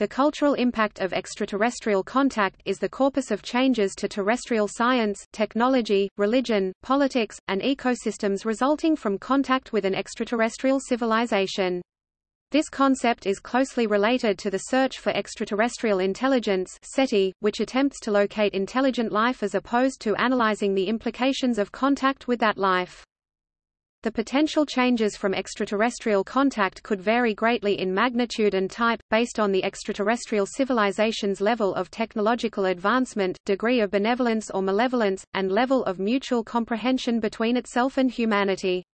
The cultural impact of extraterrestrial contact is the corpus of changes to terrestrial science, technology, religion, politics, and ecosystems resulting from contact with an extraterrestrial civilization. This concept is closely related to the search for extraterrestrial intelligence SETI, which attempts to locate intelligent life as opposed to analyzing the implications of contact with that life. The potential changes from extraterrestrial contact could vary greatly in magnitude and type, based on the extraterrestrial civilization's level of technological advancement, degree of benevolence or malevolence, and level of mutual comprehension between itself and humanity.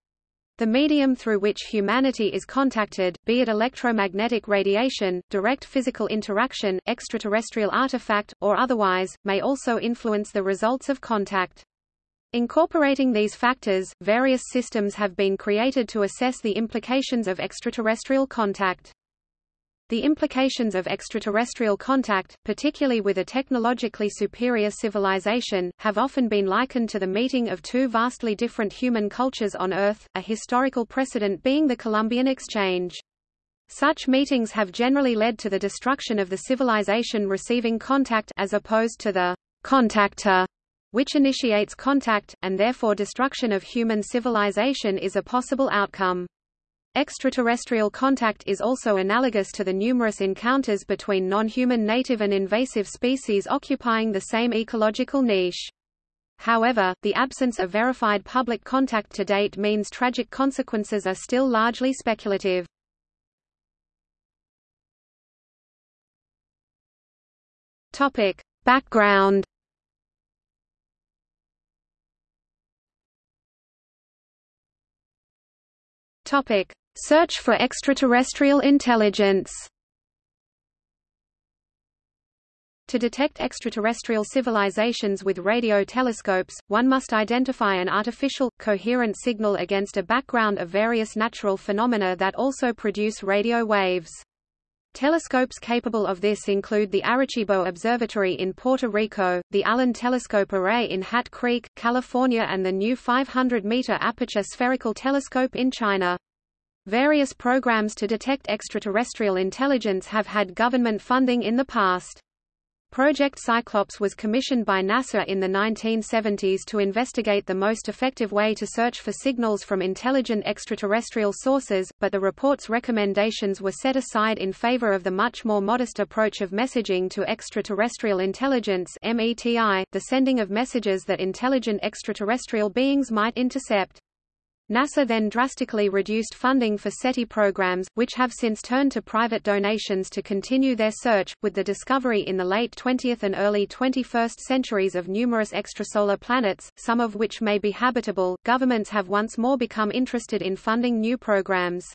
The medium through which humanity is contacted, be it electromagnetic radiation, direct physical interaction, extraterrestrial artifact, or otherwise, may also influence the results of contact. Incorporating these factors, various systems have been created to assess the implications of extraterrestrial contact. The implications of extraterrestrial contact, particularly with a technologically superior civilization, have often been likened to the meeting of two vastly different human cultures on Earth, a historical precedent being the Columbian Exchange. Such meetings have generally led to the destruction of the civilization receiving contact as opposed to the contactor which initiates contact, and therefore destruction of human civilization is a possible outcome. Extraterrestrial contact is also analogous to the numerous encounters between non-human native and invasive species occupying the same ecological niche. However, the absence of verified public contact to date means tragic consequences are still largely speculative. Topic. Background Topic: Search for extraterrestrial intelligence. To detect extraterrestrial civilizations with radio telescopes, one must identify an artificial, coherent signal against a background of various natural phenomena that also produce radio waves. Telescopes capable of this include the Arecibo Observatory in Puerto Rico, the Allen Telescope Array in Hat Creek, California and the new 500-meter aperture spherical telescope in China. Various programs to detect extraterrestrial intelligence have had government funding in the past. Project Cyclops was commissioned by NASA in the 1970s to investigate the most effective way to search for signals from intelligent extraterrestrial sources, but the report's recommendations were set aside in favor of the much more modest approach of messaging to extraterrestrial intelligence METI, the sending of messages that intelligent extraterrestrial beings might intercept. NASA then drastically reduced funding for SETI programs, which have since turned to private donations to continue their search. With the discovery in the late 20th and early 21st centuries of numerous extrasolar planets, some of which may be habitable, governments have once more become interested in funding new programs.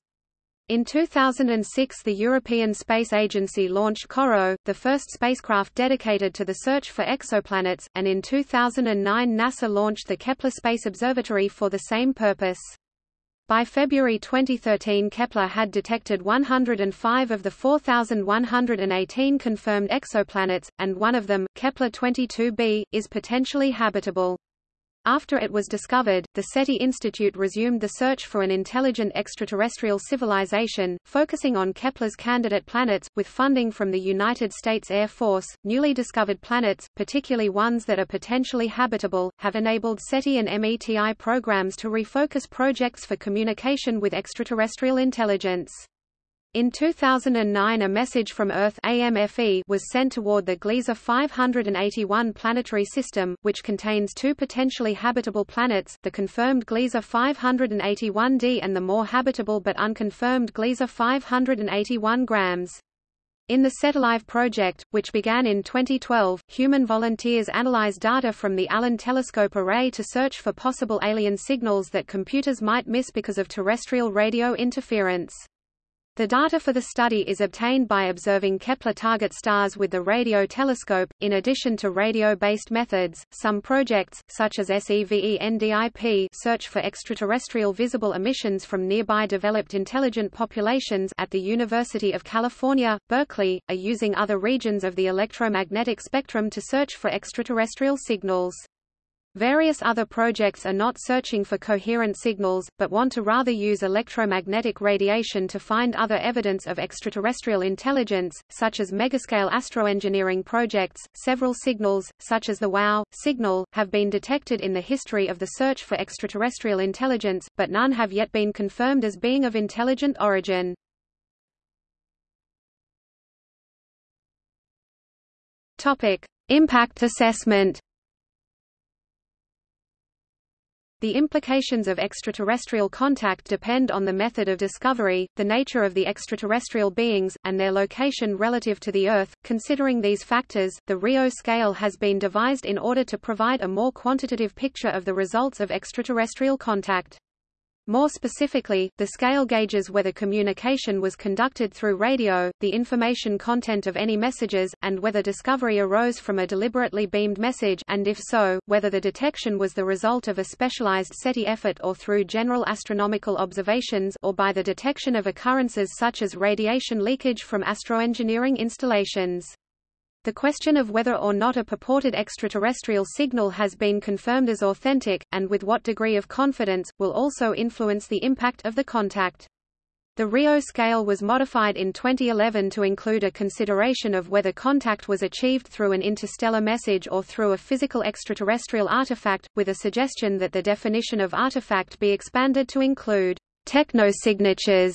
In 2006 the European Space Agency launched COROT, the first spacecraft dedicated to the search for exoplanets, and in 2009 NASA launched the Kepler Space Observatory for the same purpose. By February 2013 Kepler had detected 105 of the 4,118 confirmed exoplanets, and one of them, Kepler 22b, is potentially habitable. After it was discovered, the SETI Institute resumed the search for an intelligent extraterrestrial civilization, focusing on Kepler's candidate planets, with funding from the United States Air Force. Newly discovered planets, particularly ones that are potentially habitable, have enabled SETI and METI programs to refocus projects for communication with extraterrestrial intelligence. In 2009 a message from Earth AMFE was sent toward the Gliese 581 planetary system, which contains two potentially habitable planets, the confirmed Gliese 581d and the more habitable but unconfirmed Gliese 581 grams. In the SETILive project, which began in 2012, human volunteers analyze data from the Allen Telescope Array to search for possible alien signals that computers might miss because of terrestrial radio interference. The data for the study is obtained by observing Kepler target stars with the radio telescope. In addition to radio-based methods, some projects, such as SEVENDIP, search for extraterrestrial visible emissions from nearby developed intelligent populations at the University of California, Berkeley, are using other regions of the electromagnetic spectrum to search for extraterrestrial signals. Various other projects are not searching for coherent signals, but want to rather use electromagnetic radiation to find other evidence of extraterrestrial intelligence, such as megascale astroengineering projects. Several signals, such as the WOW signal, have been detected in the history of the search for extraterrestrial intelligence, but none have yet been confirmed as being of intelligent origin. Topic: Impact assessment. The implications of extraterrestrial contact depend on the method of discovery, the nature of the extraterrestrial beings, and their location relative to the Earth. Considering these factors, the RIO scale has been devised in order to provide a more quantitative picture of the results of extraterrestrial contact. More specifically, the scale gauges whether communication was conducted through radio, the information content of any messages, and whether discovery arose from a deliberately beamed message and if so, whether the detection was the result of a specialized SETI effort or through general astronomical observations or by the detection of occurrences such as radiation leakage from astroengineering installations. The question of whether or not a purported extraterrestrial signal has been confirmed as authentic, and with what degree of confidence, will also influence the impact of the contact. The RIO scale was modified in 2011 to include a consideration of whether contact was achieved through an interstellar message or through a physical extraterrestrial artifact, with a suggestion that the definition of artifact be expanded to include technosignatures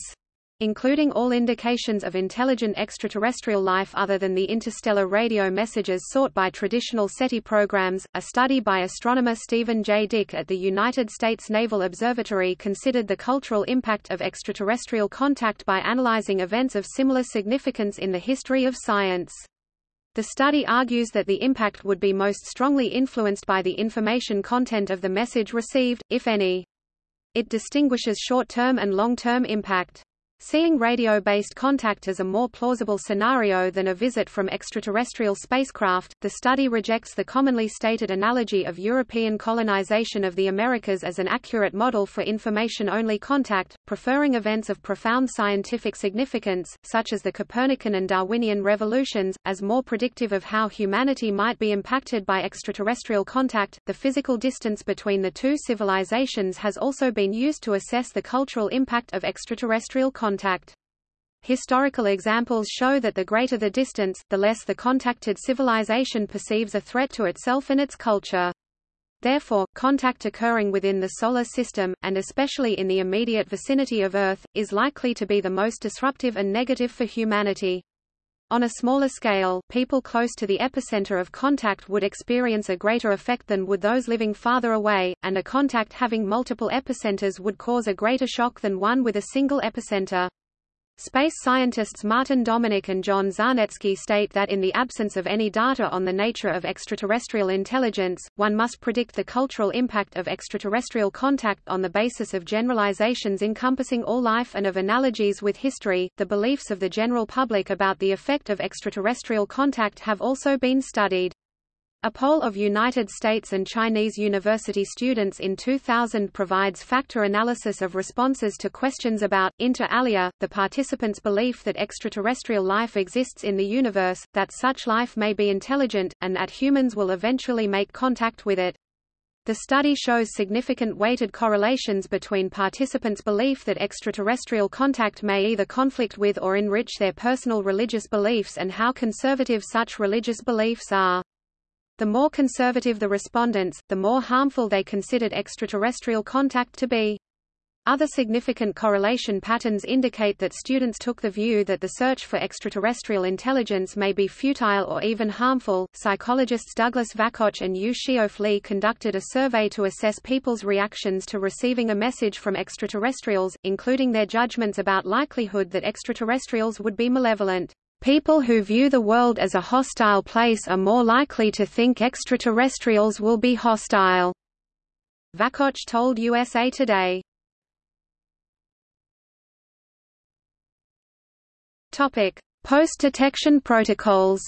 including all indications of intelligent extraterrestrial life other than the interstellar radio messages sought by traditional SETI programs. A study by astronomer Stephen J. Dick at the United States Naval Observatory considered the cultural impact of extraterrestrial contact by analyzing events of similar significance in the history of science. The study argues that the impact would be most strongly influenced by the information content of the message received, if any. It distinguishes short-term and long-term impact. Seeing radio-based contact as a more plausible scenario than a visit from extraterrestrial spacecraft, the study rejects the commonly stated analogy of European colonization of the Americas as an accurate model for information-only contact, preferring events of profound scientific significance, such as the Copernican and Darwinian revolutions, as more predictive of how humanity might be impacted by extraterrestrial contact. The physical distance between the two civilizations has also been used to assess the cultural impact of extraterrestrial contact contact. Historical examples show that the greater the distance, the less the contacted civilization perceives a threat to itself and its culture. Therefore, contact occurring within the Solar System, and especially in the immediate vicinity of Earth, is likely to be the most disruptive and negative for humanity. On a smaller scale, people close to the epicenter of contact would experience a greater effect than would those living farther away, and a contact having multiple epicenters would cause a greater shock than one with a single epicenter. Space scientists Martin Dominik and John Zarnecki state that in the absence of any data on the nature of extraterrestrial intelligence, one must predict the cultural impact of extraterrestrial contact on the basis of generalizations encompassing all life and of analogies with history. The beliefs of the general public about the effect of extraterrestrial contact have also been studied. A poll of United States and Chinese university students in 2000 provides factor analysis of responses to questions about, inter alia, the participants' belief that extraterrestrial life exists in the universe, that such life may be intelligent, and that humans will eventually make contact with it. The study shows significant weighted correlations between participants' belief that extraterrestrial contact may either conflict with or enrich their personal religious beliefs and how conservative such religious beliefs are. The more conservative the respondents, the more harmful they considered extraterrestrial contact to be. Other significant correlation patterns indicate that students took the view that the search for extraterrestrial intelligence may be futile or even harmful. Psychologists Douglas Vakoch and Yu Li conducted a survey to assess people's reactions to receiving a message from extraterrestrials, including their judgments about likelihood that extraterrestrials would be malevolent. People who view the world as a hostile place are more likely to think extraterrestrials will be hostile. Vakoch told USA Today. Topic: Post-detection protocols.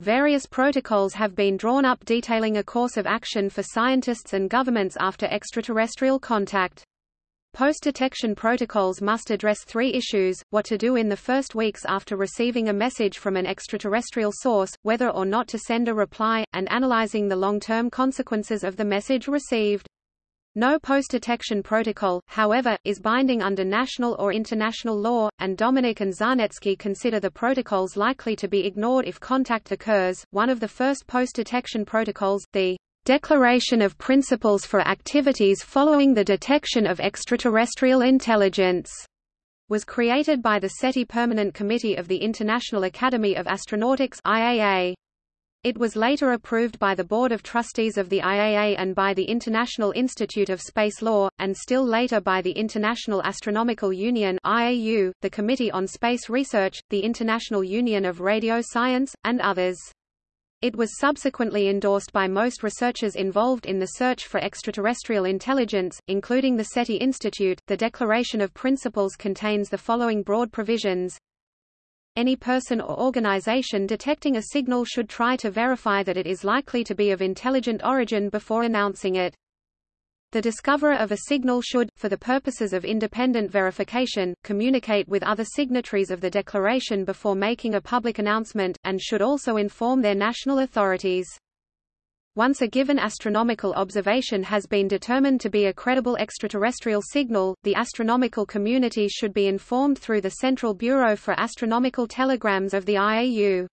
Various protocols have been drawn up detailing a course of action for scientists and governments after extraterrestrial contact. Post-detection protocols must address three issues, what to do in the first weeks after receiving a message from an extraterrestrial source, whether or not to send a reply, and analyzing the long-term consequences of the message received. No post-detection protocol, however, is binding under national or international law, and Dominik and Zarnecki consider the protocols likely to be ignored if contact occurs. One of the first post-detection protocols, the Declaration of Principles for Activities Following the Detection of Extraterrestrial Intelligence was created by the SETI Permanent Committee of the International Academy of Astronautics IAA. It was later approved by the Board of Trustees of the IAA and by the International Institute of Space Law, and still later by the International Astronomical Union IAU, the Committee on Space Research, the International Union of Radio Science, and others. It was subsequently endorsed by most researchers involved in the search for extraterrestrial intelligence, including the SETI Institute. The Declaration of Principles contains the following broad provisions. Any person or organization detecting a signal should try to verify that it is likely to be of intelligent origin before announcing it. The discoverer of a signal should, for the purposes of independent verification, communicate with other signatories of the declaration before making a public announcement, and should also inform their national authorities. Once a given astronomical observation has been determined to be a credible extraterrestrial signal, the astronomical community should be informed through the Central Bureau for Astronomical Telegrams of the IAU.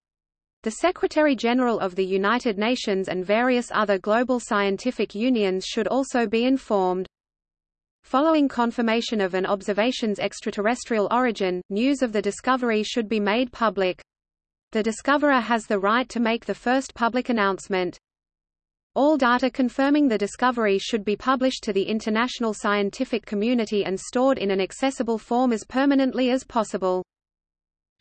The Secretary-General of the United Nations and various other global scientific unions should also be informed. Following confirmation of an observation's extraterrestrial origin, news of the discovery should be made public. The discoverer has the right to make the first public announcement. All data confirming the discovery should be published to the international scientific community and stored in an accessible form as permanently as possible.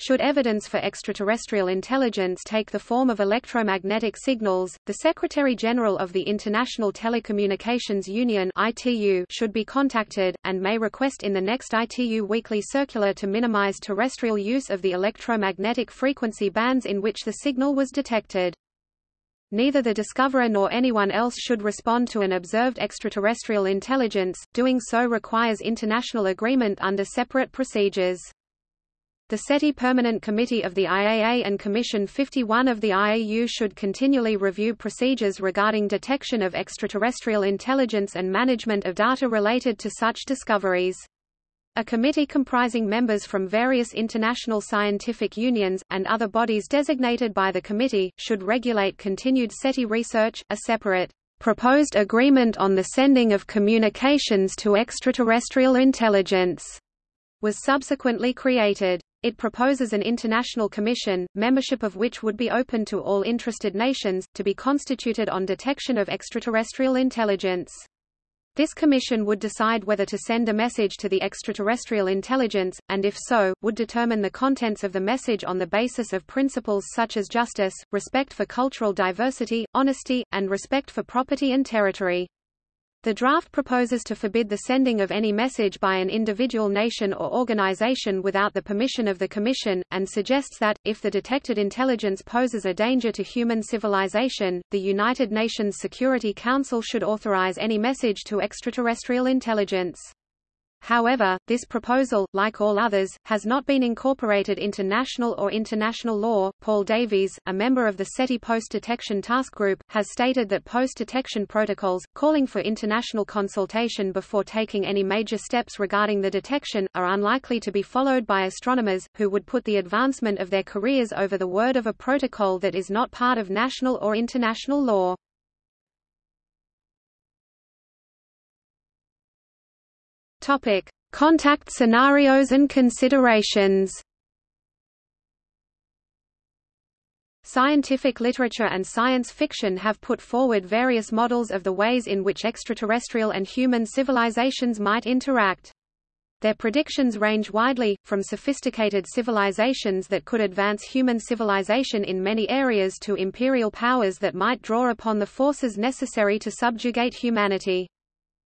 Should evidence for extraterrestrial intelligence take the form of electromagnetic signals, the Secretary-General of the International Telecommunications Union ITU should be contacted, and may request in the next ITU weekly circular to minimize terrestrial use of the electromagnetic frequency bands in which the signal was detected. Neither the discoverer nor anyone else should respond to an observed extraterrestrial intelligence, doing so requires international agreement under separate procedures. The SETI Permanent Committee of the IAA and Commission 51 of the IAU should continually review procedures regarding detection of extraterrestrial intelligence and management of data related to such discoveries. A committee comprising members from various international scientific unions, and other bodies designated by the committee, should regulate continued SETI research. A separate proposed agreement on the sending of communications to extraterrestrial intelligence was subsequently created. It proposes an international commission, membership of which would be open to all interested nations, to be constituted on detection of extraterrestrial intelligence. This commission would decide whether to send a message to the extraterrestrial intelligence, and if so, would determine the contents of the message on the basis of principles such as justice, respect for cultural diversity, honesty, and respect for property and territory. The draft proposes to forbid the sending of any message by an individual nation or organization without the permission of the Commission, and suggests that, if the detected intelligence poses a danger to human civilization, the United Nations Security Council should authorize any message to extraterrestrial intelligence. However, this proposal, like all others, has not been incorporated into national or international law. Paul Davies, a member of the SETI Post-Detection Task Group, has stated that post-detection protocols, calling for international consultation before taking any major steps regarding the detection, are unlikely to be followed by astronomers, who would put the advancement of their careers over the word of a protocol that is not part of national or international law. Topic: Contact scenarios and considerations. Scientific literature and science fiction have put forward various models of the ways in which extraterrestrial and human civilizations might interact. Their predictions range widely, from sophisticated civilizations that could advance human civilization in many areas to imperial powers that might draw upon the forces necessary to subjugate humanity.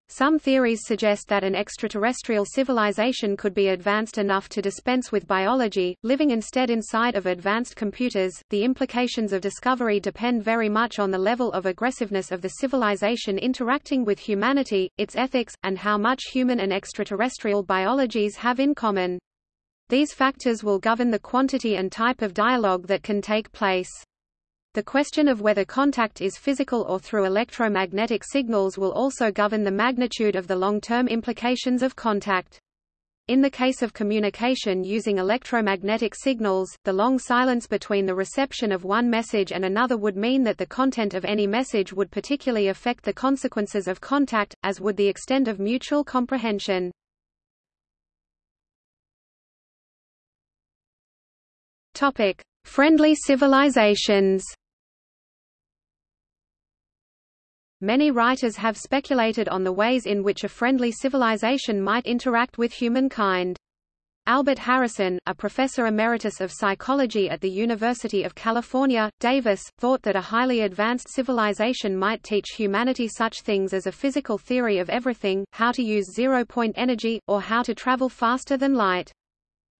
Some theories suggest that an extraterrestrial civilization could be advanced enough to dispense with biology, living instead inside of advanced computers. The implications of discovery depend very much on the level of aggressiveness of the civilization interacting with humanity, its ethics, and how much human and extraterrestrial biologies have in common. These factors will govern the quantity and type of dialogue that can take place. The question of whether contact is physical or through electromagnetic signals will also govern the magnitude of the long-term implications of contact. In the case of communication using electromagnetic signals, the long silence between the reception of one message and another would mean that the content of any message would particularly affect the consequences of contact, as would the extent of mutual comprehension. Topic: Friendly civilizations. Many writers have speculated on the ways in which a friendly civilization might interact with humankind. Albert Harrison, a professor emeritus of psychology at the University of California, Davis, thought that a highly advanced civilization might teach humanity such things as a physical theory of everything, how to use zero-point energy, or how to travel faster than light.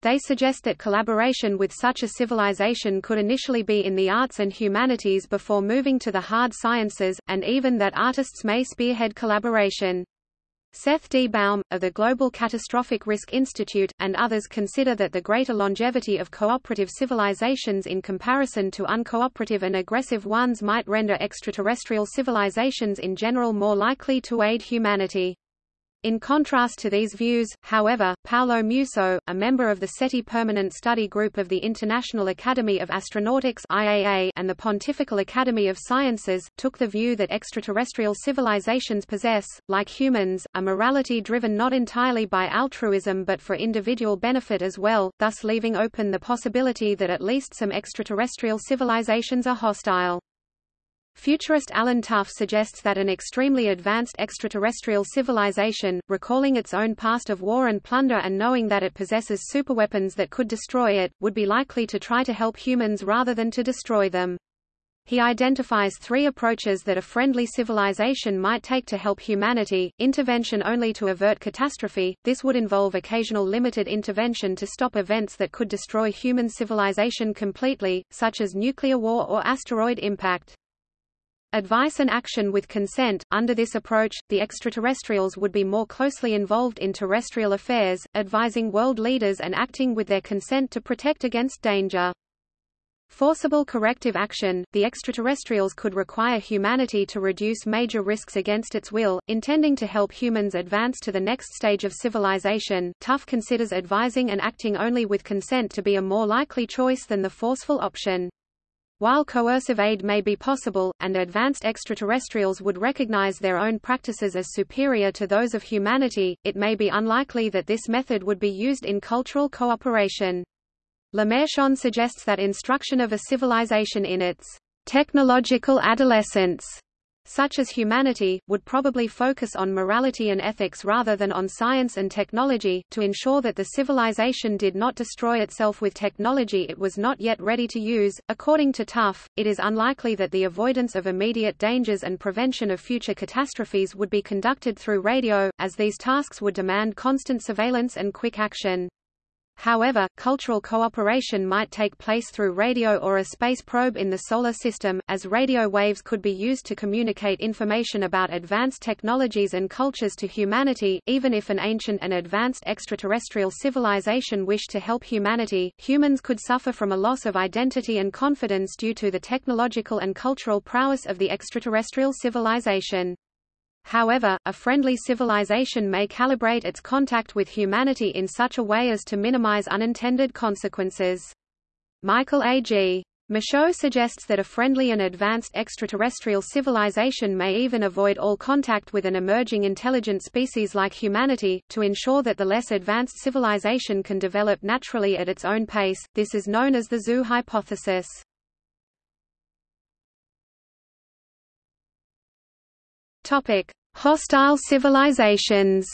They suggest that collaboration with such a civilization could initially be in the arts and humanities before moving to the hard sciences, and even that artists may spearhead collaboration. Seth D. Baum, of the Global Catastrophic Risk Institute, and others consider that the greater longevity of cooperative civilizations in comparison to uncooperative and aggressive ones might render extraterrestrial civilizations in general more likely to aid humanity. In contrast to these views, however, Paolo Musso, a member of the SETI Permanent Study Group of the International Academy of Astronautics IAA and the Pontifical Academy of Sciences, took the view that extraterrestrial civilizations possess, like humans, a morality driven not entirely by altruism but for individual benefit as well, thus leaving open the possibility that at least some extraterrestrial civilizations are hostile. Futurist Allen Tough suggests that an extremely advanced extraterrestrial civilization, recalling its own past of war and plunder and knowing that it possesses superweapons that could destroy it, would be likely to try to help humans rather than to destroy them. He identifies three approaches that a friendly civilization might take to help humanity, intervention only to avert catastrophe, this would involve occasional limited intervention to stop events that could destroy human civilization completely, such as nuclear war or asteroid impact. Advice and action with consent. Under this approach, the extraterrestrials would be more closely involved in terrestrial affairs, advising world leaders and acting with their consent to protect against danger. Forcible corrective action – The extraterrestrials could require humanity to reduce major risks against its will, intending to help humans advance to the next stage of civilization. Tough considers advising and acting only with consent to be a more likely choice than the forceful option. While coercive aid may be possible, and advanced extraterrestrials would recognize their own practices as superior to those of humanity, it may be unlikely that this method would be used in cultural cooperation. Lemarchand suggests that instruction of a civilization in its technological adolescence such as humanity, would probably focus on morality and ethics rather than on science and technology, to ensure that the civilization did not destroy itself with technology it was not yet ready to use. According to Tough, it is unlikely that the avoidance of immediate dangers and prevention of future catastrophes would be conducted through radio, as these tasks would demand constant surveillance and quick action. However, cultural cooperation might take place through radio or a space probe in the Solar System, as radio waves could be used to communicate information about advanced technologies and cultures to humanity. Even if an ancient and advanced extraterrestrial civilization wished to help humanity, humans could suffer from a loss of identity and confidence due to the technological and cultural prowess of the extraterrestrial civilization. However, a friendly civilization may calibrate its contact with humanity in such a way as to minimize unintended consequences. Michael A. G. Michaud suggests that a friendly and advanced extraterrestrial civilization may even avoid all contact with an emerging intelligent species like humanity, to ensure that the less advanced civilization can develop naturally at its own pace. This is known as the zoo hypothesis. Topic: Hostile civilizations.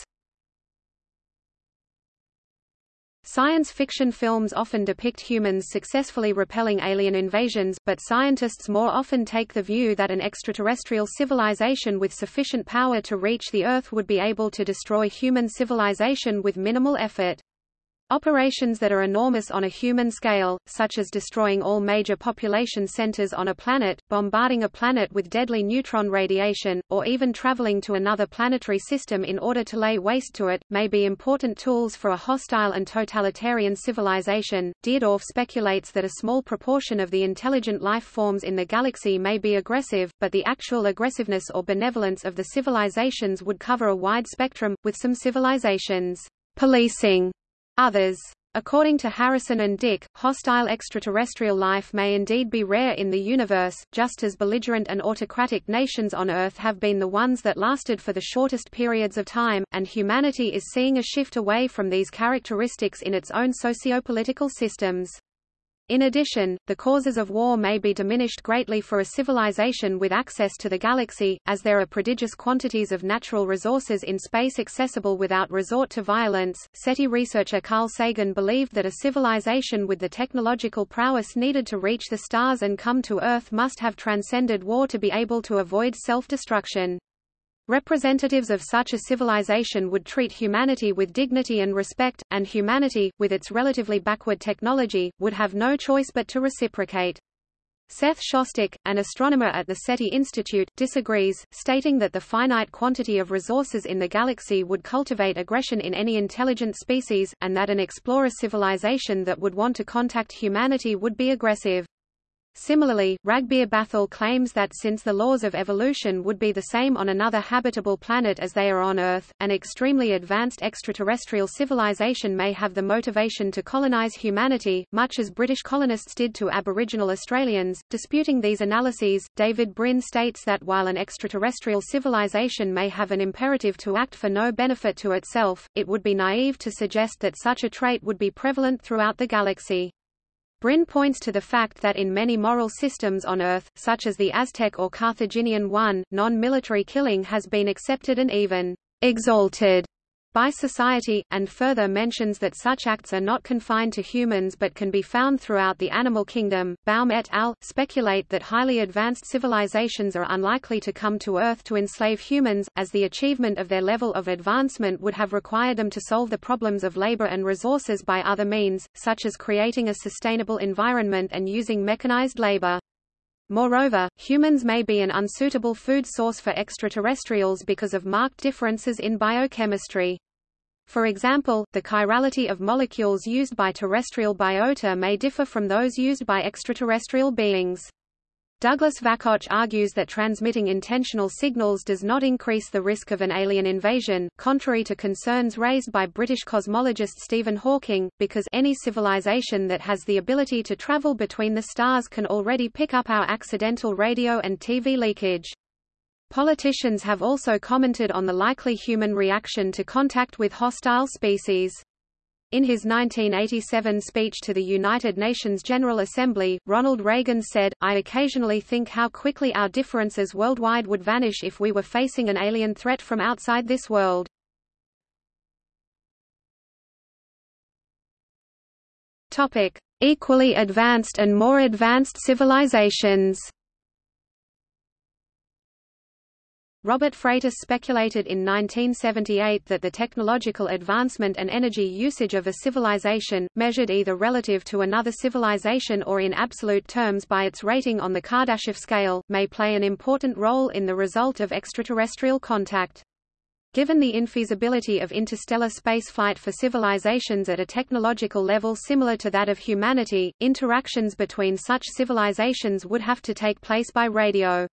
Science fiction films often depict humans successfully repelling alien invasions, but scientists more often take the view that an extraterrestrial civilization with sufficient power to reach the Earth would be able to destroy human civilization with minimal effort. Operations that are enormous on a human scale, such as destroying all major population centers on a planet, bombarding a planet with deadly neutron radiation, or even traveling to another planetary system in order to lay waste to it, may be important tools for a hostile and totalitarian civilization. Deardorff speculates that a small proportion of the intelligent life forms in the galaxy may be aggressive, but the actual aggressiveness or benevolence of the civilizations would cover a wide spectrum, with some civilizations policing others. According to Harrison and Dick, hostile extraterrestrial life may indeed be rare in the universe, just as belligerent and autocratic nations on Earth have been the ones that lasted for the shortest periods of time, and humanity is seeing a shift away from these characteristics in its own sociopolitical systems. In addition, the causes of war may be diminished greatly for a civilization with access to the galaxy, as there are prodigious quantities of natural resources in space accessible without resort to violence. SETI researcher Carl Sagan believed that a civilization with the technological prowess needed to reach the stars and come to Earth must have transcended war to be able to avoid self-destruction. Representatives of such a civilization would treat humanity with dignity and respect, and humanity, with its relatively backward technology, would have no choice but to reciprocate. Seth Shostak, an astronomer at the SETI Institute, disagrees, stating that the finite quantity of resources in the galaxy would cultivate aggression in any intelligent species, and that an explorer civilization that would want to contact humanity would be aggressive. Similarly, Ragbir Bhathal claims that since the laws of evolution would be the same on another habitable planet as they are on Earth, an extremely advanced extraterrestrial civilization may have the motivation to colonize humanity, much as British colonists did to Aboriginal Australians. Disputing these analyses, David Brin states that while an extraterrestrial civilization may have an imperative to act for no benefit to itself, it would be naive to suggest that such a trait would be prevalent throughout the galaxy. Brin points to the fact that in many moral systems on Earth, such as the Aztec or Carthaginian one, non-military killing has been accepted and even exalted by society, and further mentions that such acts are not confined to humans but can be found throughout the animal kingdom. Baum et al. speculate that highly advanced civilizations are unlikely to come to Earth to enslave humans, as the achievement of their level of advancement would have required them to solve the problems of labor and resources by other means, such as creating a sustainable environment and using mechanized labor. Moreover, humans may be an unsuitable food source for extraterrestrials because of marked differences in biochemistry. For example, the chirality of molecules used by terrestrial biota may differ from those used by extraterrestrial beings. Douglas Vakoch argues that transmitting intentional signals does not increase the risk of an alien invasion, contrary to concerns raised by British cosmologist Stephen Hawking, because any civilization that has the ability to travel between the stars can already pick up our accidental radio and TV leakage. Politicians have also commented on the likely human reaction to contact with hostile species. In his 1987 speech to the United Nations General Assembly, Ronald Reagan said, I occasionally think how quickly our differences worldwide would vanish if we were facing an alien threat from outside this world. Topic. Equally advanced and more advanced civilizations Robert Freitas speculated in 1978 that the technological advancement and energy usage of a civilization, measured either relative to another civilization or in absolute terms by its rating on the Kardashev scale, may play an important role in the result of extraterrestrial contact. Given the infeasibility of interstellar spaceflight for civilizations at a technological level similar to that of humanity, interactions between such civilizations would have to take place by radio.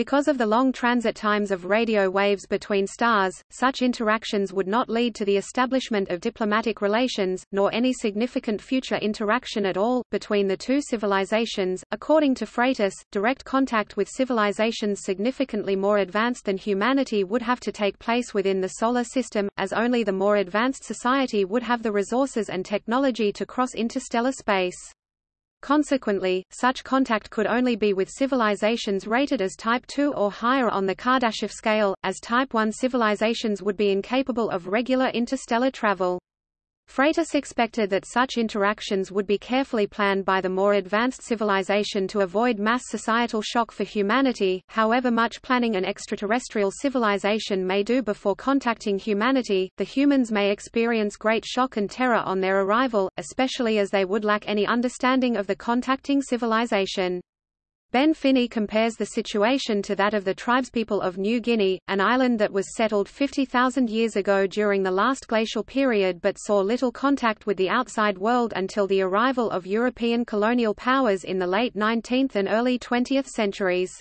Because of the long transit times of radio waves between stars, such interactions would not lead to the establishment of diplomatic relations, nor any significant future interaction at all, between the two civilizations. According to Freitas, direct contact with civilizations significantly more advanced than humanity would have to take place within the Solar System, as only the more advanced society would have the resources and technology to cross interstellar space. Consequently, such contact could only be with civilizations rated as Type II or higher on the Kardashev scale, as Type I civilizations would be incapable of regular interstellar travel. Freitas expected that such interactions would be carefully planned by the more advanced civilization to avoid mass societal shock for humanity, however much planning an extraterrestrial civilization may do before contacting humanity, the humans may experience great shock and terror on their arrival, especially as they would lack any understanding of the contacting civilization. Ben Finney compares the situation to that of the tribespeople of New Guinea, an island that was settled 50,000 years ago during the last glacial period but saw little contact with the outside world until the arrival of European colonial powers in the late 19th and early 20th centuries.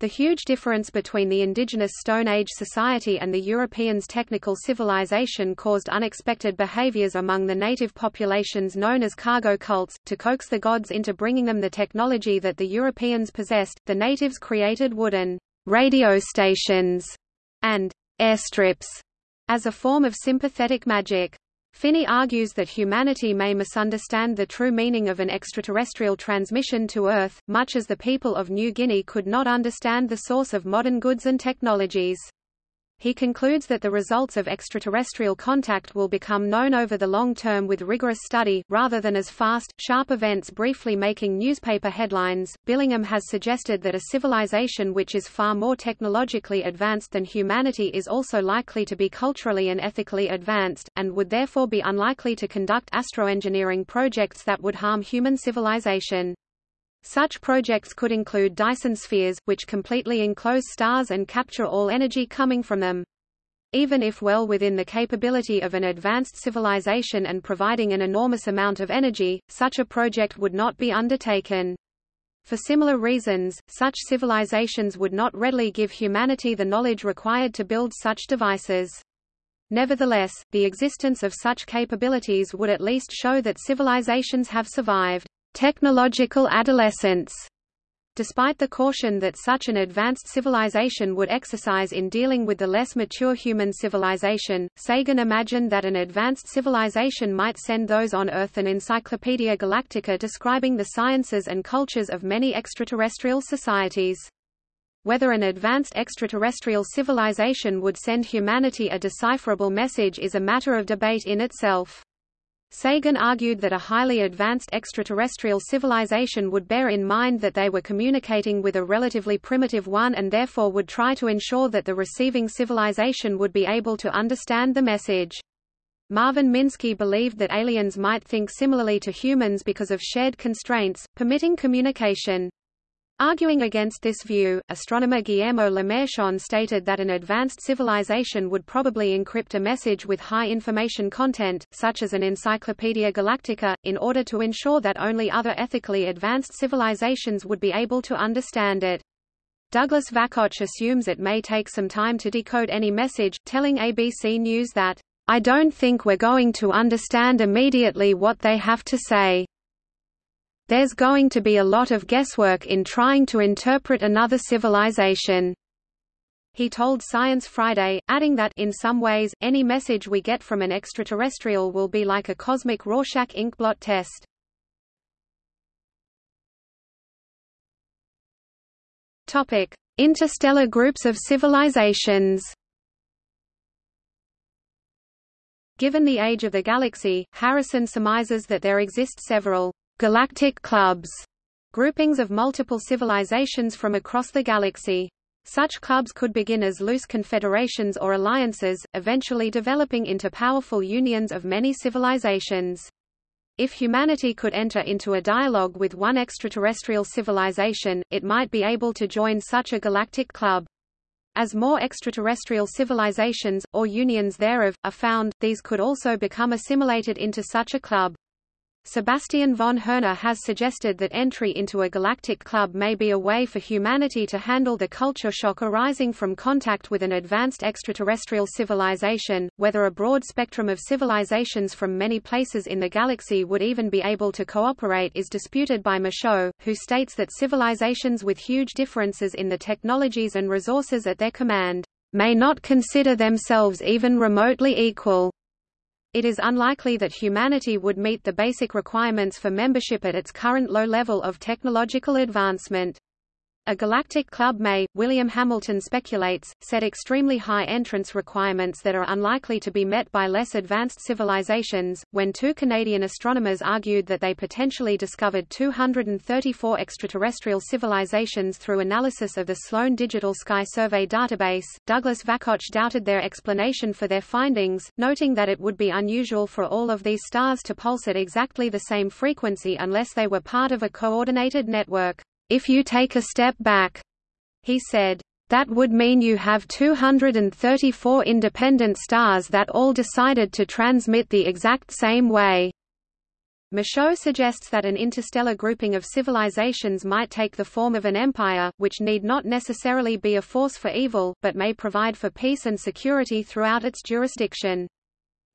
The huge difference between the indigenous Stone Age society and the Europeans' technical civilization caused unexpected behaviors among the native populations known as cargo cults. To coax the gods into bringing them the technology that the Europeans possessed, the natives created wooden radio stations and airstrips as a form of sympathetic magic. Finney argues that humanity may misunderstand the true meaning of an extraterrestrial transmission to Earth, much as the people of New Guinea could not understand the source of modern goods and technologies. He concludes that the results of extraterrestrial contact will become known over the long term with rigorous study, rather than as fast, sharp events briefly making newspaper headlines. Billingham has suggested that a civilization which is far more technologically advanced than humanity is also likely to be culturally and ethically advanced, and would therefore be unlikely to conduct astroengineering projects that would harm human civilization. Such projects could include Dyson spheres, which completely enclose stars and capture all energy coming from them. Even if well within the capability of an advanced civilization and providing an enormous amount of energy, such a project would not be undertaken. For similar reasons, such civilizations would not readily give humanity the knowledge required to build such devices. Nevertheless, the existence of such capabilities would at least show that civilizations have survived technological adolescence. Despite the caution that such an advanced civilization would exercise in dealing with the less mature human civilization, Sagan imagined that an advanced civilization might send those on Earth an Encyclopaedia Galactica describing the sciences and cultures of many extraterrestrial societies. Whether an advanced extraterrestrial civilization would send humanity a decipherable message is a matter of debate in itself. Sagan argued that a highly advanced extraterrestrial civilization would bear in mind that they were communicating with a relatively primitive one and therefore would try to ensure that the receiving civilization would be able to understand the message. Marvin Minsky believed that aliens might think similarly to humans because of shared constraints, permitting communication. Arguing against this view, astronomer Guillermo Lemarchand stated that an advanced civilization would probably encrypt a message with high information content, such as an Encyclopaedia Galactica, in order to ensure that only other ethically advanced civilizations would be able to understand it. Douglas Vakoch assumes it may take some time to decode any message, telling ABC News that, I don't think we're going to understand immediately what they have to say. There's going to be a lot of guesswork in trying to interpret another civilization. He told Science Friday, adding that in some ways, any message we get from an extraterrestrial will be like a cosmic Rorschach inkblot test. Topic: Interstellar groups of civilizations. Given the age of the galaxy, Harrison surmises that there exist several galactic clubs, groupings of multiple civilizations from across the galaxy. Such clubs could begin as loose confederations or alliances, eventually developing into powerful unions of many civilizations. If humanity could enter into a dialogue with one extraterrestrial civilization, it might be able to join such a galactic club. As more extraterrestrial civilizations, or unions thereof, are found, these could also become assimilated into such a club. Sebastian von Hoerner has suggested that entry into a galactic club may be a way for humanity to handle the culture shock arising from contact with an advanced extraterrestrial civilization. Whether a broad spectrum of civilizations from many places in the galaxy would even be able to cooperate is disputed by Michaud, who states that civilizations with huge differences in the technologies and resources at their command may not consider themselves even remotely equal it is unlikely that humanity would meet the basic requirements for membership at its current low level of technological advancement. A galactic club may, William Hamilton speculates, set extremely high entrance requirements that are unlikely to be met by less advanced civilizations. When two Canadian astronomers argued that they potentially discovered 234 extraterrestrial civilizations through analysis of the Sloan Digital Sky Survey database, Douglas Vakoch doubted their explanation for their findings, noting that it would be unusual for all of these stars to pulse at exactly the same frequency unless they were part of a coordinated network. If you take a step back, he said, that would mean you have 234 independent stars that all decided to transmit the exact same way. Michaud suggests that an interstellar grouping of civilizations might take the form of an empire, which need not necessarily be a force for evil, but may provide for peace and security throughout its jurisdiction.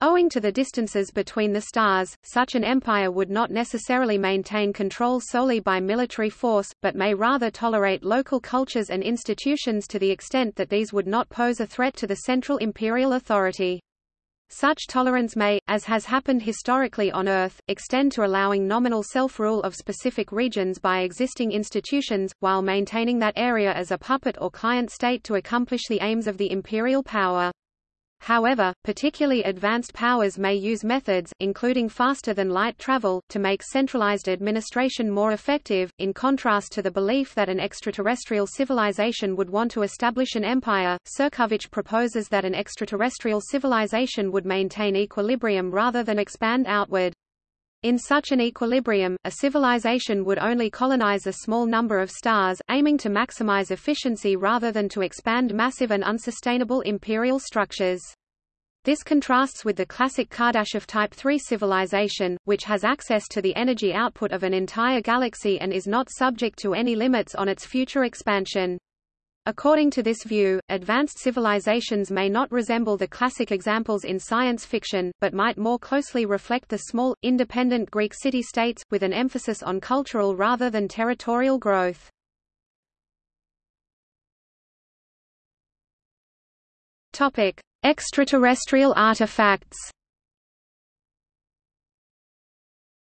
Owing to the distances between the stars, such an empire would not necessarily maintain control solely by military force, but may rather tolerate local cultures and institutions to the extent that these would not pose a threat to the central imperial authority. Such tolerance may, as has happened historically on Earth, extend to allowing nominal self-rule of specific regions by existing institutions, while maintaining that area as a puppet or client state to accomplish the aims of the imperial power. However, particularly advanced powers may use methods, including faster-than-light travel, to make centralized administration more effective, in contrast to the belief that an extraterrestrial civilization would want to establish an empire. Ćirković proposes that an extraterrestrial civilization would maintain equilibrium rather than expand outward. In such an equilibrium, a civilization would only colonize a small number of stars, aiming to maximize efficiency rather than to expand massive and unsustainable imperial structures. This contrasts with the classic Kardashev Type 3 civilization, which has access to the energy output of an entire galaxy and is not subject to any limits on its future expansion. According to this view, advanced civilizations may not resemble the classic examples in science fiction, but might more closely reflect the small, independent Greek city-states, with an emphasis on cultural rather than territorial growth. Extraterrestrial artifacts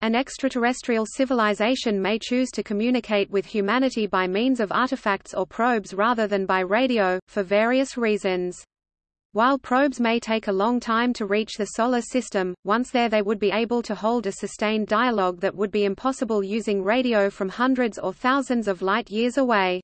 An extraterrestrial civilization may choose to communicate with humanity by means of artifacts or probes rather than by radio, for various reasons. While probes may take a long time to reach the Solar System, once there they would be able to hold a sustained dialogue that would be impossible using radio from hundreds or thousands of light-years away.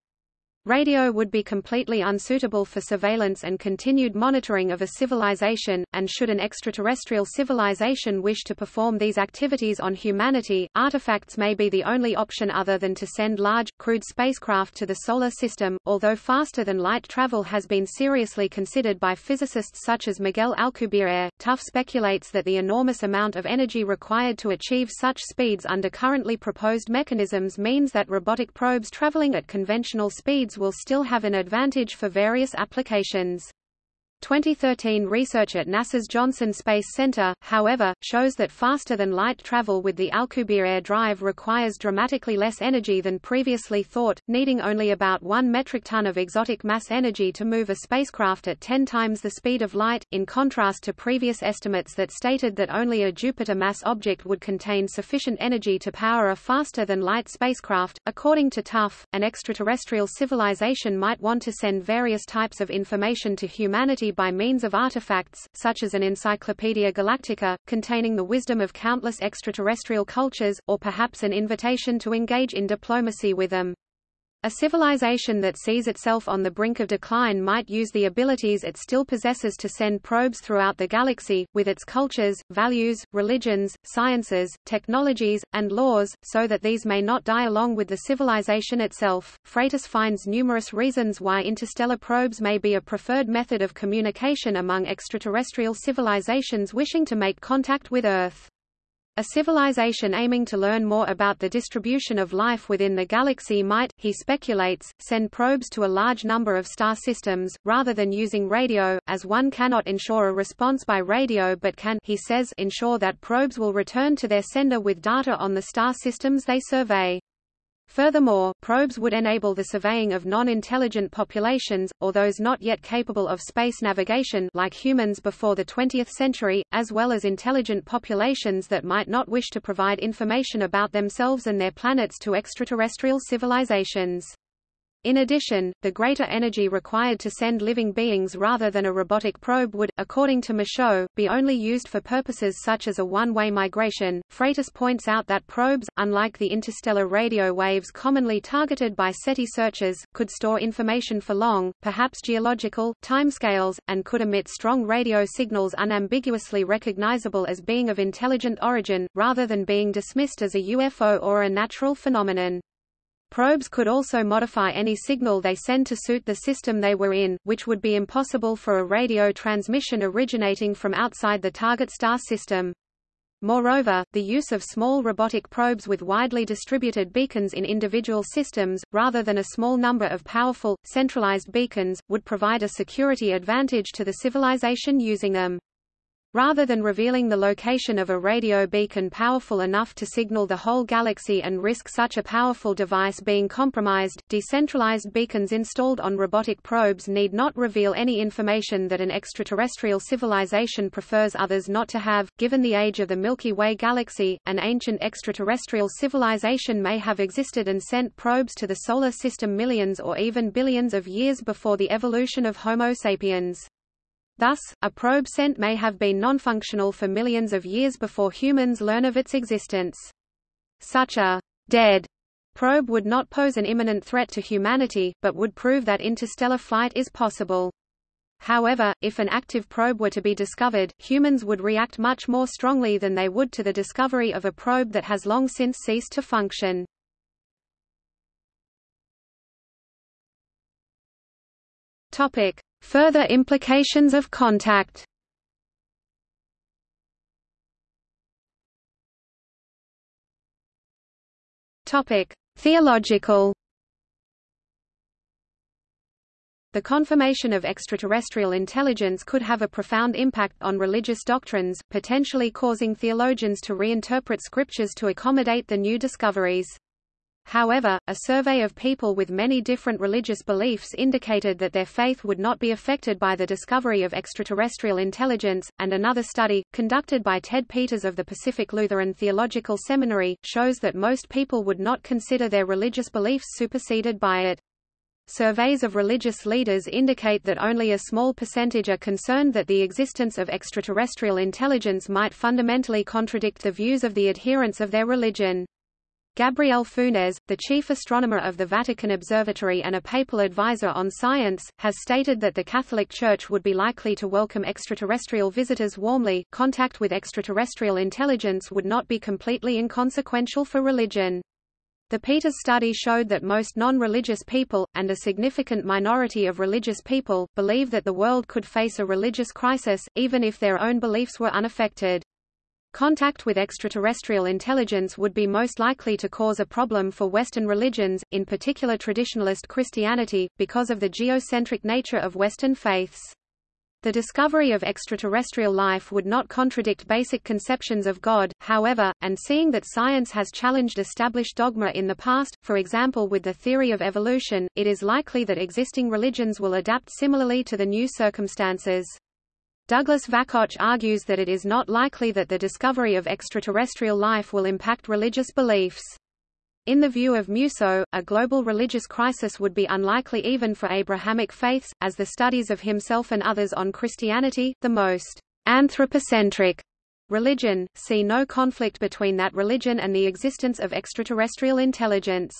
Radio would be completely unsuitable for surveillance and continued monitoring of a civilization, and should an extraterrestrial civilization wish to perform these activities on humanity, artifacts may be the only option other than to send large, crewed spacecraft to the Solar System, although faster-than-light travel has been seriously considered by physicists such as Miguel Alcubierre. Tough speculates that the enormous amount of energy required to achieve such speeds under currently proposed mechanisms means that robotic probes traveling at conventional speeds will still have an advantage for various applications. 2013 research at NASA's Johnson Space Center, however, shows that faster-than-light travel with the Alcubierre drive requires dramatically less energy than previously thought, needing only about 1 metric ton of exotic mass energy to move a spacecraft at 10 times the speed of light, in contrast to previous estimates that stated that only a Jupiter mass object would contain sufficient energy to power a faster-than-light spacecraft. According to Tough, an extraterrestrial civilization might want to send various types of information to humanity by means of artifacts, such as an Encyclopaedia Galactica, containing the wisdom of countless extraterrestrial cultures, or perhaps an invitation to engage in diplomacy with them. A civilization that sees itself on the brink of decline might use the abilities it still possesses to send probes throughout the galaxy, with its cultures, values, religions, sciences, technologies, and laws, so that these may not die along with the civilization itself. Freitas finds numerous reasons why interstellar probes may be a preferred method of communication among extraterrestrial civilizations wishing to make contact with Earth. A civilization aiming to learn more about the distribution of life within the galaxy might, he speculates, send probes to a large number of star systems, rather than using radio, as one cannot ensure a response by radio but can he says ensure that probes will return to their sender with data on the star systems they survey. Furthermore, probes would enable the surveying of non-intelligent populations, or those not yet capable of space navigation like humans before the 20th century, as well as intelligent populations that might not wish to provide information about themselves and their planets to extraterrestrial civilizations. In addition, the greater energy required to send living beings rather than a robotic probe would, according to Michaud, be only used for purposes such as a one-way migration. Freitas points out that probes, unlike the interstellar radio waves commonly targeted by SETI searches, could store information for long, perhaps geological, timescales, and could emit strong radio signals unambiguously recognizable as being of intelligent origin, rather than being dismissed as a UFO or a natural phenomenon. Probes could also modify any signal they send to suit the system they were in, which would be impossible for a radio transmission originating from outside the target star system. Moreover, the use of small robotic probes with widely distributed beacons in individual systems, rather than a small number of powerful, centralized beacons, would provide a security advantage to the civilization using them. Rather than revealing the location of a radio beacon powerful enough to signal the whole galaxy and risk such a powerful device being compromised, decentralized beacons installed on robotic probes need not reveal any information that an extraterrestrial civilization prefers others not to have. Given the age of the Milky Way galaxy, an ancient extraterrestrial civilization may have existed and sent probes to the Solar System millions or even billions of years before the evolution of Homo sapiens. Thus, a probe sent may have been non-functional for millions of years before humans learn of its existence. Such a dead probe would not pose an imminent threat to humanity, but would prove that interstellar flight is possible. However, if an active probe were to be discovered, humans would react much more strongly than they would to the discovery of a probe that has long since ceased to function. Topic: Further implications of contact Topic: Theological. The confirmation of extraterrestrial intelligence could have a profound impact on religious doctrines, potentially causing theologians to reinterpret scriptures to accommodate the new discoveries. However, a survey of people with many different religious beliefs indicated that their faith would not be affected by the discovery of extraterrestrial intelligence, and another study, conducted by Ted Peters of the Pacific Lutheran Theological Seminary, shows that most people would not consider their religious beliefs superseded by it. Surveys of religious leaders indicate that only a small percentage are concerned that the existence of extraterrestrial intelligence might fundamentally contradict the views of the adherents of their religion. Gabriel Funes, the chief astronomer of the Vatican Observatory and a papal advisor on science, has stated that the Catholic Church would be likely to welcome extraterrestrial visitors warmly. Contact with extraterrestrial intelligence would not be completely inconsequential for religion. The Peters study showed that most non-religious people, and a significant minority of religious people, believe that the world could face a religious crisis, even if their own beliefs were unaffected. Contact with extraterrestrial intelligence would be most likely to cause a problem for Western religions, in particular traditionalist Christianity, because of the geocentric nature of Western faiths. The discovery of extraterrestrial life would not contradict basic conceptions of God, however, and seeing that science has challenged established dogma in the past, for example with the theory of evolution, it is likely that existing religions will adapt similarly to the new circumstances. Douglas Vakoch argues that it is not likely that the discovery of extraterrestrial life will impact religious beliefs. In the view of Musso, a global religious crisis would be unlikely even for Abrahamic faiths, as the studies of himself and others on Christianity, the most anthropocentric religion, see no conflict between that religion and the existence of extraterrestrial intelligence.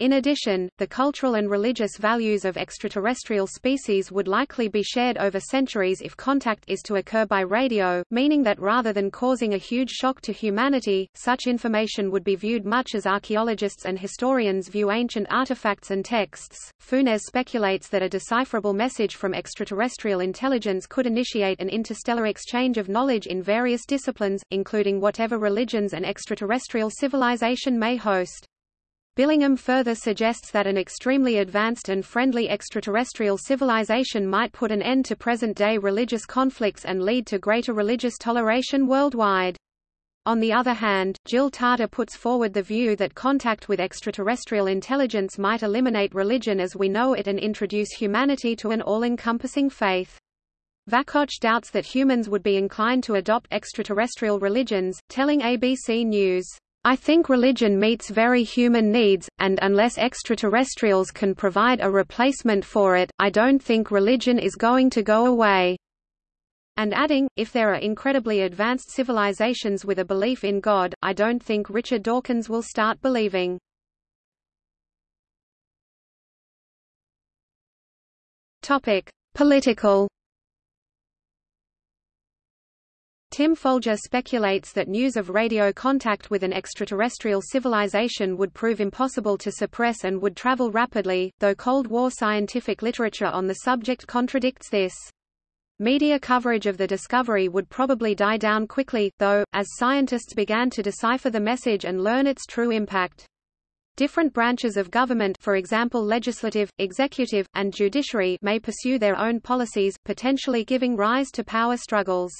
In addition, the cultural and religious values of extraterrestrial species would likely be shared over centuries if contact is to occur by radio, meaning that rather than causing a huge shock to humanity, such information would be viewed much as archaeologists and historians view ancient artifacts and texts. Funes speculates that a decipherable message from extraterrestrial intelligence could initiate an interstellar exchange of knowledge in various disciplines, including whatever religions an extraterrestrial civilization may host. Billingham further suggests that an extremely advanced and friendly extraterrestrial civilization might put an end to present-day religious conflicts and lead to greater religious toleration worldwide. On the other hand, Jill Tarter puts forward the view that contact with extraterrestrial intelligence might eliminate religion as we know it and introduce humanity to an all-encompassing faith. Vakoch doubts that humans would be inclined to adopt extraterrestrial religions, telling ABC News, I think religion meets very human needs, and unless extraterrestrials can provide a replacement for it, I don't think religion is going to go away." And adding, if there are incredibly advanced civilizations with a belief in God, I don't think Richard Dawkins will start believing. Topic: Political Tim Folger speculates that news of radio contact with an extraterrestrial civilization would prove impossible to suppress and would travel rapidly, though Cold War scientific literature on the subject contradicts this. Media coverage of the discovery would probably die down quickly, though, as scientists began to decipher the message and learn its true impact. Different branches of government for example legislative, executive, and judiciary may pursue their own policies, potentially giving rise to power struggles.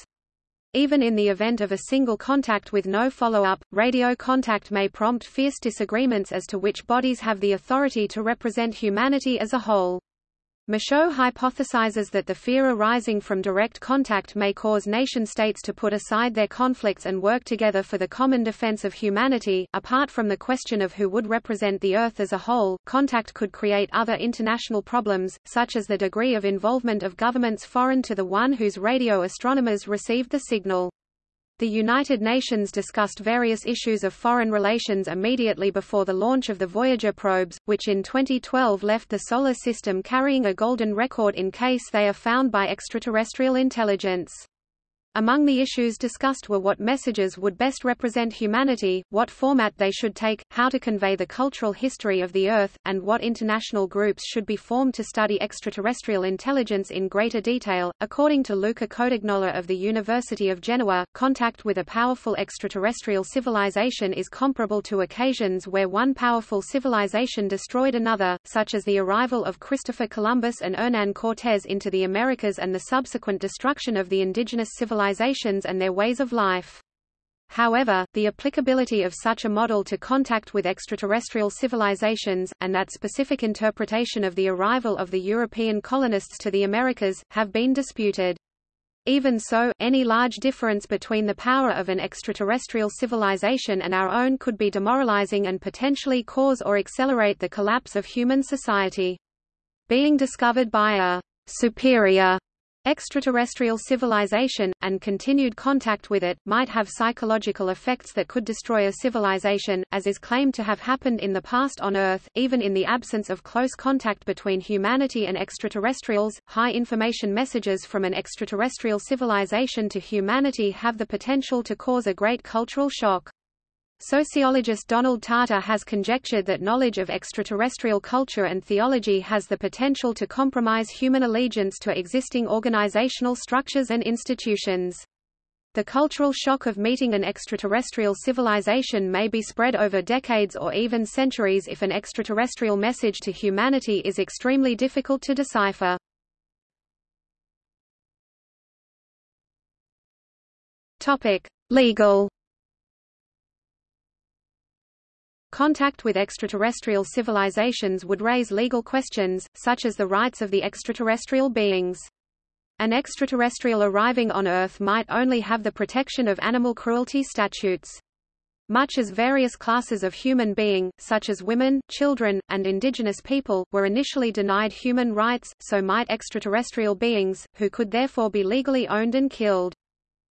Even in the event of a single contact with no follow-up, radio contact may prompt fierce disagreements as to which bodies have the authority to represent humanity as a whole. Michaud hypothesizes that the fear arising from direct contact may cause nation-states to put aside their conflicts and work together for the common defense of humanity. Apart from the question of who would represent the Earth as a whole, contact could create other international problems, such as the degree of involvement of governments foreign to the one whose radio astronomers received the signal. The United Nations discussed various issues of foreign relations immediately before the launch of the Voyager probes, which in 2012 left the Solar System carrying a golden record in case they are found by extraterrestrial intelligence. Among the issues discussed were what messages would best represent humanity, what format they should take, how to convey the cultural history of the Earth, and what international groups should be formed to study extraterrestrial intelligence in greater detail. According to Luca Codignola of the University of Genoa, contact with a powerful extraterrestrial civilization is comparable to occasions where one powerful civilization destroyed another, such as the arrival of Christopher Columbus and Hernan Cortés into the Americas and the subsequent destruction of the indigenous civilization civilizations and their ways of life. However, the applicability of such a model to contact with extraterrestrial civilizations, and that specific interpretation of the arrival of the European colonists to the Americas, have been disputed. Even so, any large difference between the power of an extraterrestrial civilization and our own could be demoralizing and potentially cause or accelerate the collapse of human society. Being discovered by a superior Extraterrestrial civilization, and continued contact with it, might have psychological effects that could destroy a civilization, as is claimed to have happened in the past on Earth. Even in the absence of close contact between humanity and extraterrestrials, high information messages from an extraterrestrial civilization to humanity have the potential to cause a great cultural shock. Sociologist Donald Tarter has conjectured that knowledge of extraterrestrial culture and theology has the potential to compromise human allegiance to existing organizational structures and institutions. The cultural shock of meeting an extraterrestrial civilization may be spread over decades or even centuries if an extraterrestrial message to humanity is extremely difficult to decipher. Legal Contact with extraterrestrial civilizations would raise legal questions, such as the rights of the extraterrestrial beings. An extraterrestrial arriving on Earth might only have the protection of animal cruelty statutes. Much as various classes of human being, such as women, children, and indigenous people, were initially denied human rights, so might extraterrestrial beings, who could therefore be legally owned and killed.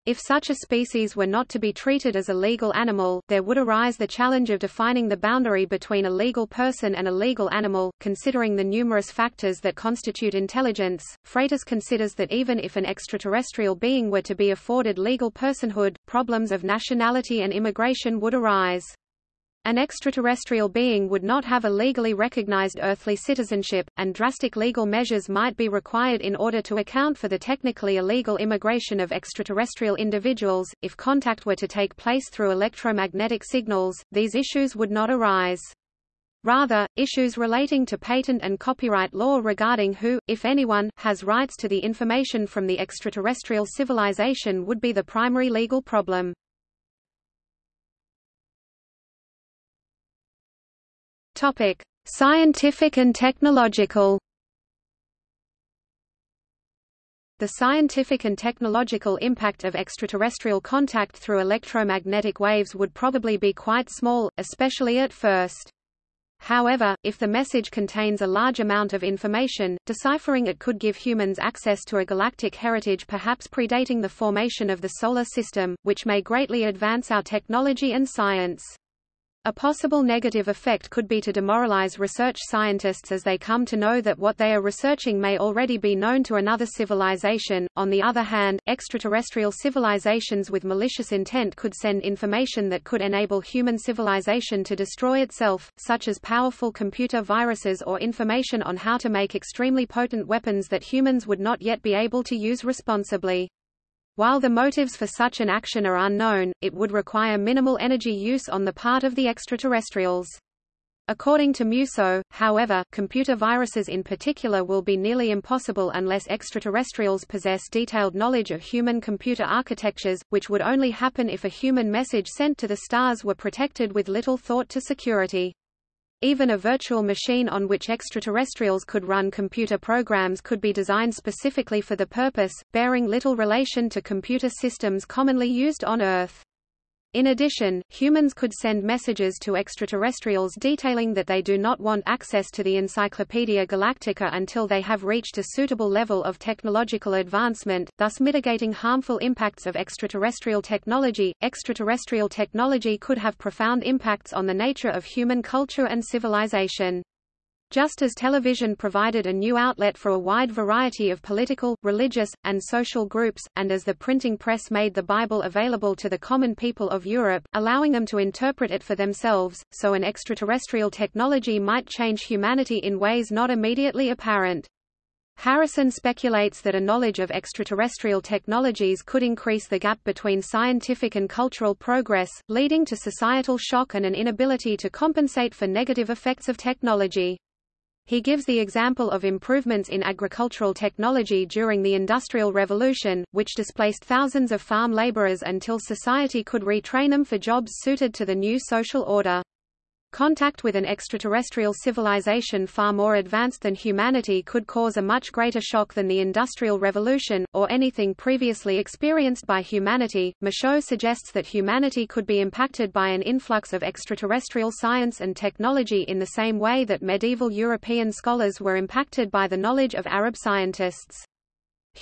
If such a species were not to be treated as a legal animal, there would arise the challenge of defining the boundary between a legal person and a legal animal. Considering the numerous factors that constitute intelligence, Freitas considers that even if an extraterrestrial being were to be afforded legal personhood, problems of nationality and immigration would arise. An extraterrestrial being would not have a legally recognized earthly citizenship, and drastic legal measures might be required in order to account for the technically illegal immigration of extraterrestrial individuals. If contact were to take place through electromagnetic signals, these issues would not arise. Rather, issues relating to patent and copyright law regarding who, if anyone, has rights to the information from the extraterrestrial civilization would be the primary legal problem. Topic: Scientific and technological. The scientific and technological impact of extraterrestrial contact through electromagnetic waves would probably be quite small, especially at first. However, if the message contains a large amount of information, deciphering it could give humans access to a galactic heritage perhaps predating the formation of the Solar System, which may greatly advance our technology and science. A possible negative effect could be to demoralize research scientists as they come to know that what they are researching may already be known to another civilization. On the other hand, extraterrestrial civilizations with malicious intent could send information that could enable human civilization to destroy itself, such as powerful computer viruses or information on how to make extremely potent weapons that humans would not yet be able to use responsibly. While the motives for such an action are unknown, it would require minimal energy use on the part of the extraterrestrials. According to Musso, however, computer viruses in particular will be nearly impossible unless extraterrestrials possess detailed knowledge of human computer architectures, which would only happen if a human message sent to the stars were protected with little thought to security. Even a virtual machine on which extraterrestrials could run computer programs could be designed specifically for the purpose, bearing little relation to computer systems commonly used on Earth. In addition, humans could send messages to extraterrestrials detailing that they do not want access to the Encyclopaedia Galactica until they have reached a suitable level of technological advancement, thus mitigating harmful impacts of extraterrestrial technology. Extraterrestrial technology could have profound impacts on the nature of human culture and civilization. Just as television provided a new outlet for a wide variety of political, religious, and social groups, and as the printing press made the Bible available to the common people of Europe, allowing them to interpret it for themselves, so an extraterrestrial technology might change humanity in ways not immediately apparent. Harrison speculates that a knowledge of extraterrestrial technologies could increase the gap between scientific and cultural progress, leading to societal shock and an inability to compensate for negative effects of technology. He gives the example of improvements in agricultural technology during the Industrial Revolution, which displaced thousands of farm laborers until society could retrain them for jobs suited to the new social order. Contact with an extraterrestrial civilization far more advanced than humanity could cause a much greater shock than the Industrial Revolution, or anything previously experienced by humanity. Michaud suggests that humanity could be impacted by an influx of extraterrestrial science and technology in the same way that medieval European scholars were impacted by the knowledge of Arab scientists.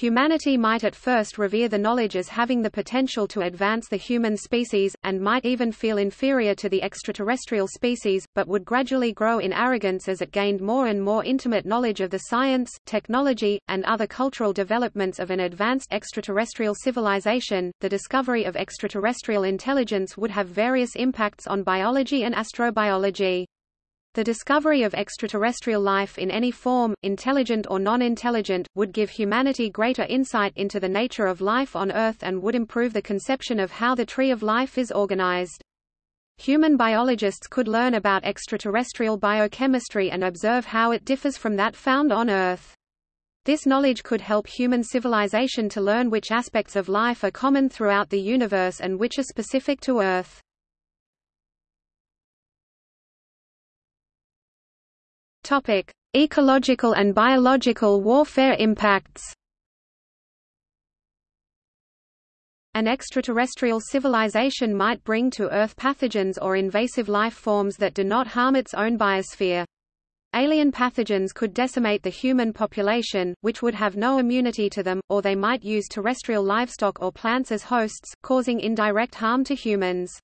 Humanity might at first revere the knowledge as having the potential to advance the human species, and might even feel inferior to the extraterrestrial species, but would gradually grow in arrogance as it gained more and more intimate knowledge of the science, technology, and other cultural developments of an advanced extraterrestrial civilization. The discovery of extraterrestrial intelligence would have various impacts on biology and astrobiology. The discovery of extraterrestrial life in any form, intelligent or non-intelligent, would give humanity greater insight into the nature of life on Earth and would improve the conception of how the tree of life is organized. Human biologists could learn about extraterrestrial biochemistry and observe how it differs from that found on Earth. This knowledge could help human civilization to learn which aspects of life are common throughout the universe and which are specific to Earth. Topic: Ecological and biological warfare impacts. An extraterrestrial civilization might bring to Earth pathogens or invasive life forms that do not harm its own biosphere. Alien pathogens could decimate the human population, which would have no immunity to them, or they might use terrestrial livestock or plants as hosts, causing indirect harm to humans.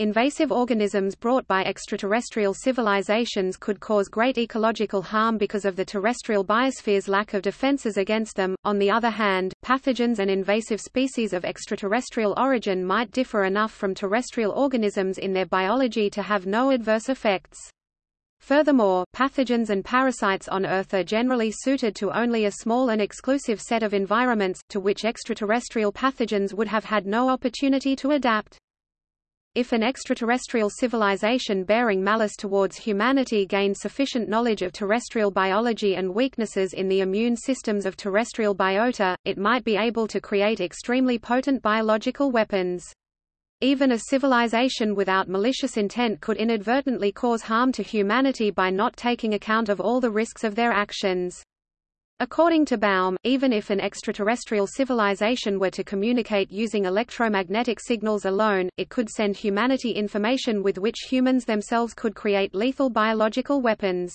Invasive organisms brought by extraterrestrial civilizations could cause great ecological harm because of the terrestrial biosphere's lack of defenses against them. On the other hand, pathogens and invasive species of extraterrestrial origin might differ enough from terrestrial organisms in their biology to have no adverse effects. Furthermore, pathogens and parasites on Earth are generally suited to only a small and exclusive set of environments, to which extraterrestrial pathogens would have had no opportunity to adapt. If an extraterrestrial civilization bearing malice towards humanity gained sufficient knowledge of terrestrial biology and weaknesses in the immune systems of terrestrial biota, it might be able to create extremely potent biological weapons. Even a civilization without malicious intent could inadvertently cause harm to humanity by not taking account of all the risks of their actions. According to Baum, even if an extraterrestrial civilization were to communicate using electromagnetic signals alone, it could send humanity information with which humans themselves could create lethal biological weapons.